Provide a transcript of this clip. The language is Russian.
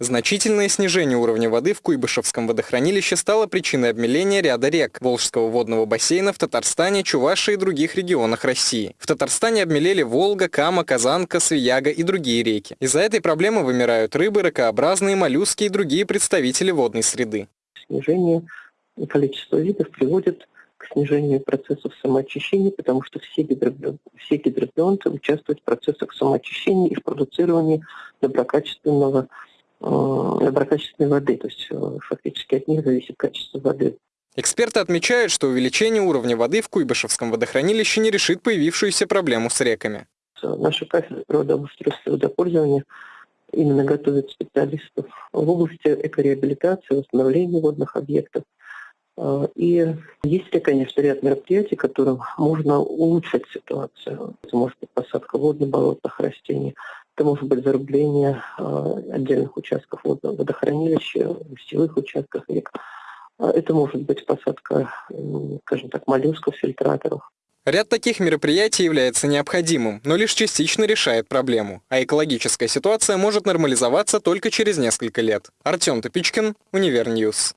Значительное снижение уровня воды в Куйбышевском водохранилище стало причиной обмеления ряда рек Волжского водного бассейна в Татарстане, Чувашии и других регионах России. В Татарстане обмелели Волга, Кама, Казанка, Свияга и другие реки. Из-за этой проблемы вымирают рыбы, ракообразные, моллюски и другие представители водной среды. Снижение количества видов приводит к снижению процессов самоочищения, потому что все, гидробионты, все гидробионты участвуют в процессах самоочищения и в продуцировании доброкачественного доброкачественной воды, то есть э, фактически от них зависит качество воды. Эксперты отмечают, что увеличение уровня воды в Куйбышевском водохранилище не решит появившуюся проблему с реками. Наша кафедра природообустройства и водопользования именно готовит специалистов в области экореабилитации, восстановления водных объектов. Э, и есть, ли, конечно, ряд мероприятий, которым можно улучшить ситуацию. Это может быть посадка водно-болотных растений, это может быть зарыбление э, отдельных участков водохранилища, устьевых участков рек. А это может быть посадка, скажем так, моллюсков, фильтраторов. Ряд таких мероприятий является необходимым, но лишь частично решает проблему, а экологическая ситуация может нормализоваться только через несколько лет. Артем Топичкин, Univer News.